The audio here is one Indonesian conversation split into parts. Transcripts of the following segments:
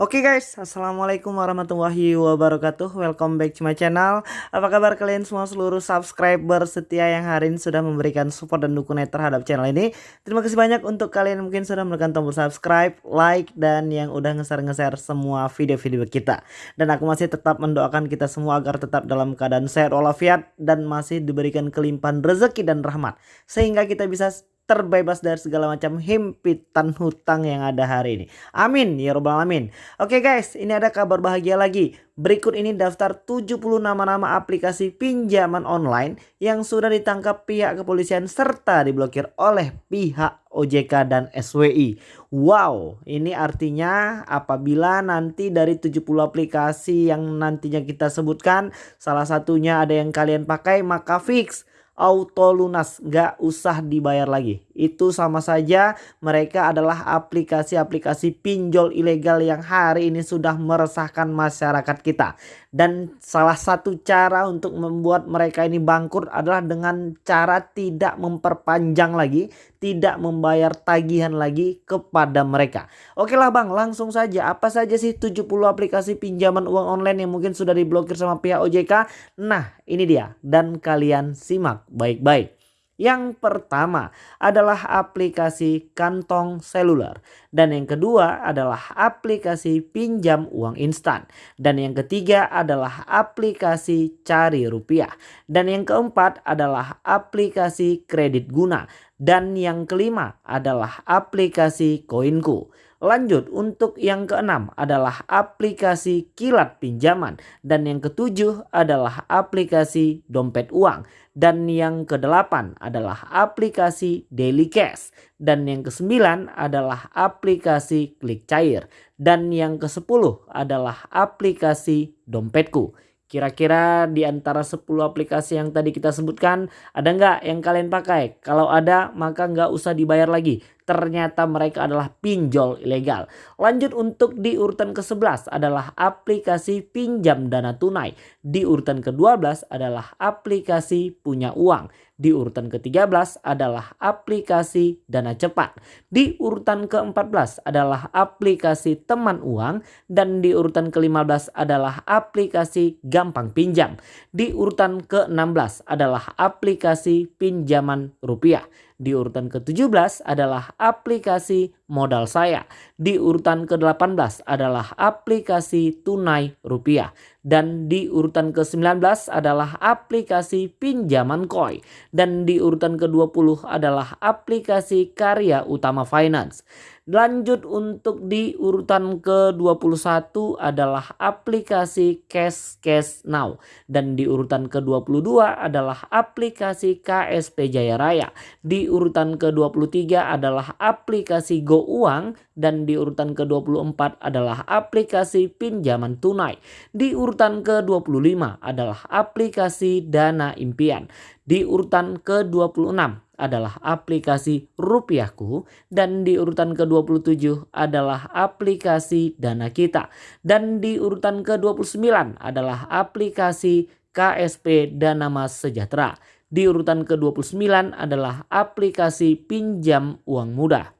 Oke okay guys, Assalamualaikum warahmatullahi wabarakatuh. Welcome back to my channel. Apa kabar kalian semua seluruh subscriber setia yang hari ini sudah memberikan support dan dukungan terhadap channel ini? Terima kasih banyak untuk kalian yang mungkin sudah menekan tombol subscribe, like, dan yang udah nge-share-nge-share semua video-video kita. Dan aku masih tetap mendoakan kita semua agar tetap dalam keadaan sehat walafiat Dan masih diberikan kelimpahan rezeki dan rahmat. Sehingga kita bisa terbebas dari segala macam himpitan hutang yang ada hari ini. Amin ya robbal alamin. Oke guys, ini ada kabar bahagia lagi. Berikut ini daftar 70 nama-nama aplikasi pinjaman online yang sudah ditangkap pihak kepolisian serta diblokir oleh pihak OJK dan SWI. Wow, ini artinya apabila nanti dari 70 aplikasi yang nantinya kita sebutkan salah satunya ada yang kalian pakai maka fix auto lunas nggak usah dibayar lagi. Itu sama saja mereka adalah aplikasi-aplikasi pinjol ilegal yang hari ini sudah meresahkan masyarakat kita. Dan salah satu cara untuk membuat mereka ini bangkrut adalah dengan cara tidak memperpanjang lagi tidak membayar tagihan lagi kepada mereka. Oke lah bang langsung saja. Apa saja sih 70 aplikasi pinjaman uang online yang mungkin sudah diblokir sama pihak OJK nah ini dia. Dan kalian simak baik-baik. Yang pertama adalah aplikasi kantong seluler. Dan yang kedua adalah aplikasi pinjam uang instan. Dan yang ketiga adalah aplikasi cari rupiah. Dan yang keempat adalah aplikasi kredit guna. Dan yang kelima adalah aplikasi koinku. Lanjut untuk yang keenam adalah aplikasi kilat pinjaman. Dan yang ketujuh adalah aplikasi dompet uang. Dan yang kedelapan adalah aplikasi daily cash. Dan yang kesembilan adalah aplikasi klik cair. Dan yang kesepuluh adalah aplikasi dompetku. Kira-kira di antara 10 aplikasi yang tadi kita sebutkan ada nggak yang kalian pakai? Kalau ada maka nggak usah dibayar lagi ternyata mereka adalah pinjol ilegal. Lanjut untuk di urutan ke-11 adalah aplikasi pinjam dana tunai. Di urutan ke-12 adalah aplikasi punya uang. Di urutan ke-13 adalah aplikasi dana cepat. Di urutan ke-14 adalah aplikasi teman uang. Dan di urutan ke-15 adalah aplikasi gampang pinjam. Di urutan ke-16 adalah aplikasi pinjaman rupiah. Di urutan ke-17 adalah aplikasi modal saya. Di urutan ke-18 adalah aplikasi tunai rupiah. Dan di urutan ke-19 adalah aplikasi pinjaman koi. Dan di urutan ke-20 adalah aplikasi karya utama finance. Lanjut untuk di urutan ke-21 adalah aplikasi Cash Cash Now. Dan di urutan ke-22 adalah aplikasi KSP Jaya Raya. Di urutan ke-23 adalah aplikasi Go Uang. Dan di urutan ke-24 adalah aplikasi pinjaman tunai. Di urutan ke-25 adalah aplikasi Dana Impian. Di urutan ke-26 adalah aplikasi Rupiahku dan di urutan ke-27 adalah aplikasi Dana Kita dan di urutan ke-29 adalah aplikasi KSP Dana Mas Sejahtera. Di urutan ke-29 adalah aplikasi pinjam uang mudah.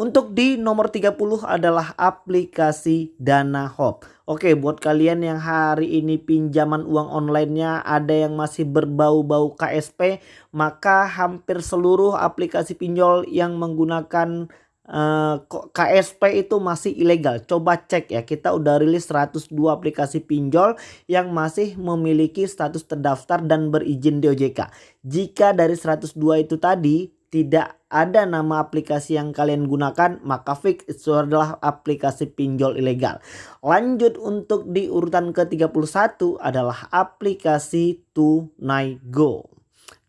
Untuk di nomor 30 adalah aplikasi Dana Hop. Oke buat kalian yang hari ini pinjaman uang onlinenya ada yang masih berbau-bau KSP. Maka hampir seluruh aplikasi pinjol yang menggunakan eh, KSP itu masih ilegal. Coba cek ya kita udah rilis 102 aplikasi pinjol yang masih memiliki status terdaftar dan berizin di OJK. Jika dari 102 itu tadi tidak ada nama aplikasi yang kalian gunakan maka fix itu adalah aplikasi pinjol ilegal. Lanjut untuk di urutan ke-31 adalah aplikasi Tunai Go.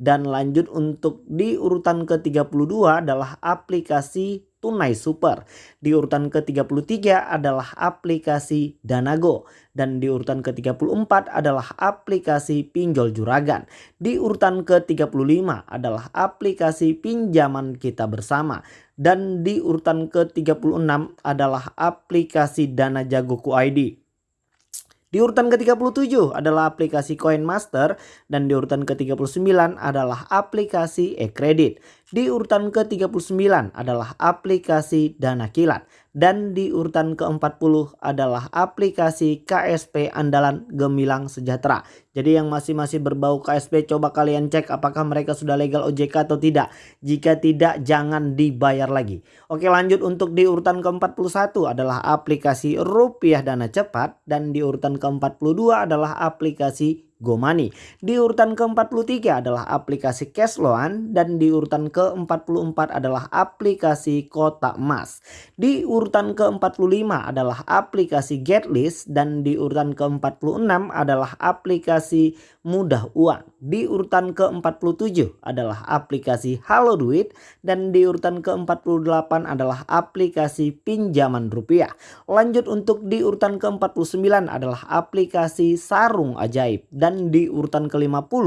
Dan lanjut untuk di urutan ke-32 adalah aplikasi Tunai Super. Di urutan ke-33 adalah aplikasi Danago. Dan di urutan ke-34 adalah aplikasi Pinjol Juragan. Di urutan ke-35 adalah aplikasi Pinjaman Kita Bersama. Dan di urutan ke-36 adalah aplikasi Dana Jagoku ID. Di urutan ke-37 adalah aplikasi Coin Master dan di urutan ke-39 adalah aplikasi e-credit. Di urutan ke-39 adalah aplikasi Dana Kilat. Dan di urutan ke-40 adalah aplikasi KSP andalan Gemilang Sejahtera. Jadi yang masih-masih berbau KSP coba kalian cek apakah mereka sudah legal OJK atau tidak. Jika tidak jangan dibayar lagi. Oke lanjut untuk di urutan ke-41 adalah aplikasi Rupiah Dana Cepat. Dan di urutan ke-42 adalah aplikasi GoMoney. Di urutan ke-43 adalah aplikasi Cashloan dan di urutan ke-44 adalah aplikasi Kota Emas. Di urutan ke-45 adalah aplikasi Getlist dan di urutan ke-46 adalah aplikasi Mudah Uang. Di urutan ke-47 adalah aplikasi Halo Duit dan di urutan ke-48 adalah aplikasi pinjaman rupiah. Lanjut untuk di urutan ke-49 adalah aplikasi Sarung Ajaib dan di urutan ke-50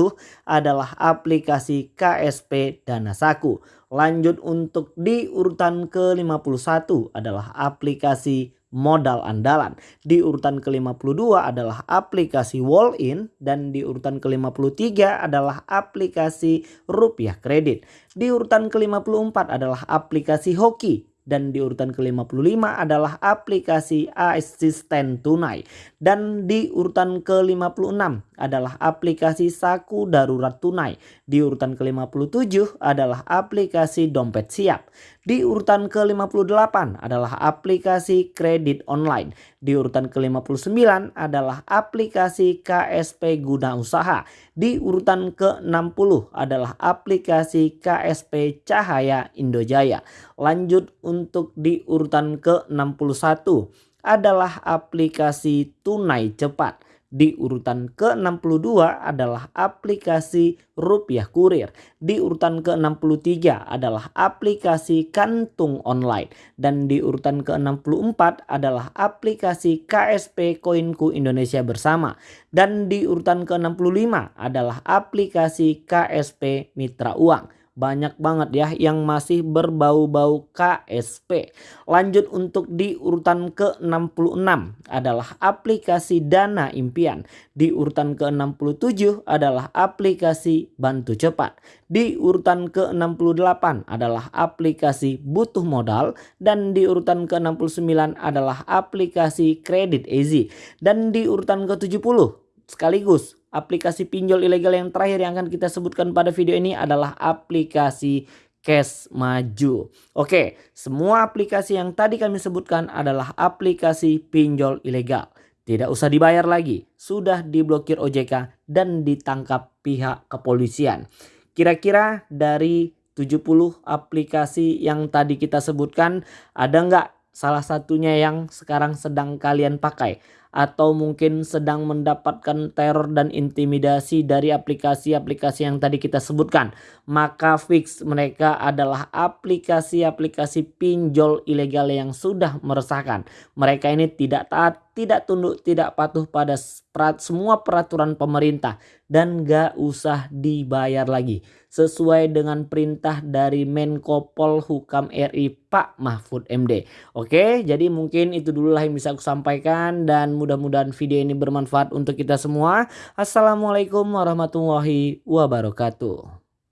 adalah aplikasi KSP Dana Saku. Lanjut untuk di urutan ke-51 adalah aplikasi modal andalan. Di urutan ke-52 adalah aplikasi Wall In dan di urutan ke-53 adalah aplikasi rupiah kredit. Di urutan ke-54 adalah aplikasi hoki dan di urutan ke-55 adalah aplikasi asisten tunai dan di urutan ke-56 adalah aplikasi saku darurat tunai di urutan ke-57 adalah aplikasi dompet siap di urutan ke-58 adalah aplikasi kredit online. Di urutan ke-59 adalah aplikasi KSP guna usaha. Di urutan ke-60 adalah aplikasi KSP Cahaya Indojaya. Lanjut untuk di urutan ke-61 adalah aplikasi tunai cepat. Di urutan ke-62 adalah aplikasi rupiah kurir. Di urutan ke-63 adalah aplikasi kantung online. Dan di urutan ke-64 adalah aplikasi KSP Koinku Indonesia Bersama. Dan di urutan ke-65 adalah aplikasi KSP Mitra Uang banyak banget ya yang masih berbau-bau KSP. Lanjut untuk di urutan ke-66 adalah aplikasi Dana Impian. Di urutan ke-67 adalah aplikasi Bantu Cepat. Di urutan ke-68 adalah aplikasi Butuh Modal dan di urutan ke-69 adalah aplikasi Kredit Easy dan di urutan ke-70 sekaligus aplikasi pinjol ilegal yang terakhir yang akan kita sebutkan pada video ini adalah aplikasi Cash Maju. Oke, semua aplikasi yang tadi kami sebutkan adalah aplikasi pinjol ilegal. Tidak usah dibayar lagi, sudah diblokir OJK dan ditangkap pihak kepolisian. Kira-kira dari 70 aplikasi yang tadi kita sebutkan, ada nggak salah satunya yang sekarang sedang kalian pakai? Atau mungkin sedang mendapatkan teror dan intimidasi dari aplikasi-aplikasi yang tadi kita sebutkan. Maka fix mereka adalah aplikasi-aplikasi pinjol ilegal yang sudah meresahkan. Mereka ini tidak taat, tidak tunduk, tidak patuh pada semua peraturan pemerintah dan gak usah dibayar lagi sesuai dengan perintah dari Menko Polhukam RI Pak Mahfud MD. Oke, jadi mungkin itu dulu lah yang bisa aku sampaikan dan mudah-mudahan video ini bermanfaat untuk kita semua. Assalamualaikum warahmatullahi wabarakatuh.